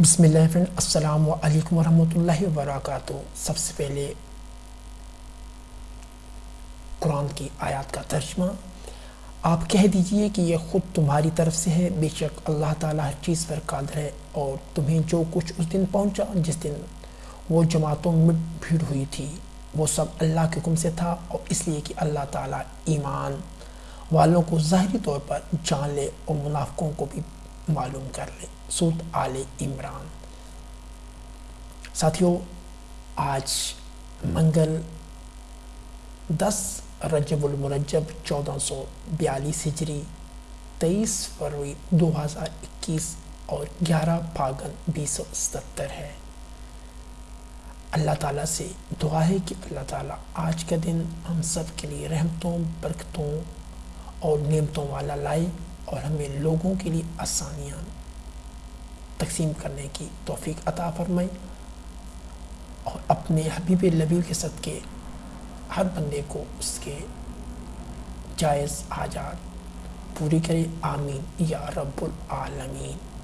بسم اللہ فرینڈ السلام علیکم ورحمۃ اللہ وبرکاتہ۔ سب سے پہلے قرآن کی آیات کا ترجمہ۔ آپ کہہ دیجیے کہ یہ خود تمہاری طرف سے ہے، بے شک اللہ تعالیٰ ہر چیز پر قادر ہے اور تمہیں جو کچھ اس دن پہنچا، جس دن وہ جماعتوں میں بھیڑ ہوئی تھی، وہ سب اللہ کے حکم سے تھا اور اس لیے کہ اللہ تعالیٰ ایمان والوں کو ظاہری طور پر جان لے اور منافقوں کو بھی معلوم کر لے سود آل عمران۔ ساتھیوں آج منگل دس رجب المرجب چودہ سو بیالیس ہجری تیئیس فروری دو ہزار اکیس اور گیارہ پاگن بیس سو ستر ہے۔ اللہ تعالیٰ سے دعا ہے کہ اللہ تعالیٰ آج کا دن ہم سب کے لیے رحمتوں، برکتوں اور نعمتوں والا لائے۔ اور ہمیں لوگوں کے لیے آسانیاں تقسیم کرنے کی توفیق عطا فرمائی اور اپنے حبیب لبی کے صدقے ہر بندے کو اس کے جائز حاجات پوری کرے، آمین۔ یا رب العالمین۔